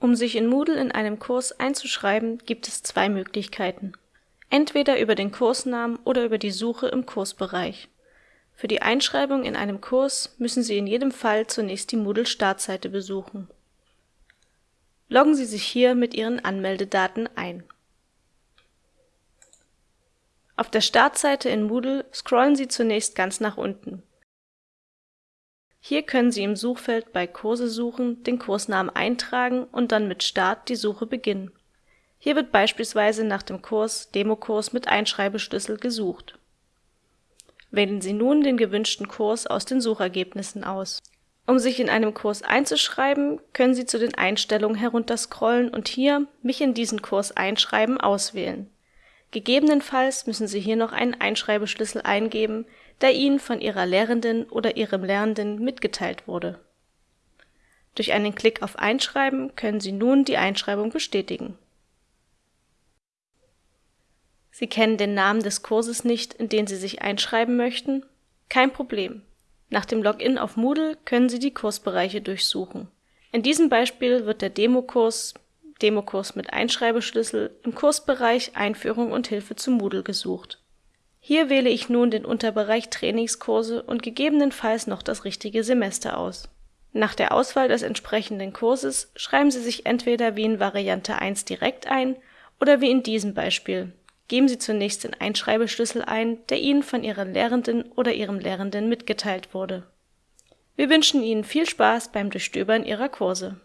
Um sich in Moodle in einem Kurs einzuschreiben, gibt es zwei Möglichkeiten. Entweder über den Kursnamen oder über die Suche im Kursbereich. Für die Einschreibung in einem Kurs müssen Sie in jedem Fall zunächst die Moodle-Startseite besuchen. Loggen Sie sich hier mit Ihren Anmeldedaten ein. Auf der Startseite in Moodle scrollen Sie zunächst ganz nach unten hier können Sie im Suchfeld bei Kurse suchen den Kursnamen eintragen und dann mit Start die Suche beginnen. Hier wird beispielsweise nach dem Kurs Demokurs mit Einschreibeschlüssel gesucht. Wählen Sie nun den gewünschten Kurs aus den Suchergebnissen aus. Um sich in einem Kurs einzuschreiben, können Sie zu den Einstellungen herunterscrollen und hier Mich in diesen Kurs einschreiben auswählen Gegebenenfalls müssen Sie hier noch einen Einschreibeschlüssel eingeben, der Ihnen von Ihrer Lehrenden oder Ihrem Lernenden mitgeteilt wurde. Durch einen Klick auf Einschreiben können Sie nun die Einschreibung bestätigen. Sie kennen den Namen des Kurses nicht, in den Sie sich einschreiben möchten? Kein Problem. Nach dem Login auf Moodle können Sie die Kursbereiche durchsuchen. In diesem Beispiel wird der Demokurs Demokurs mit Einschreibeschlüssel im Kursbereich Einführung und Hilfe zu Moodle gesucht. Hier wähle ich nun den Unterbereich Trainingskurse und gegebenenfalls noch das richtige Semester aus. Nach der Auswahl des entsprechenden Kurses schreiben Sie sich entweder wie in Variante 1 direkt ein oder wie in diesem Beispiel. Geben Sie zunächst den Einschreibeschlüssel ein, der Ihnen von Ihren Lehrenden oder Ihrem Lehrenden mitgeteilt wurde. Wir wünschen Ihnen viel Spaß beim Durchstöbern Ihrer Kurse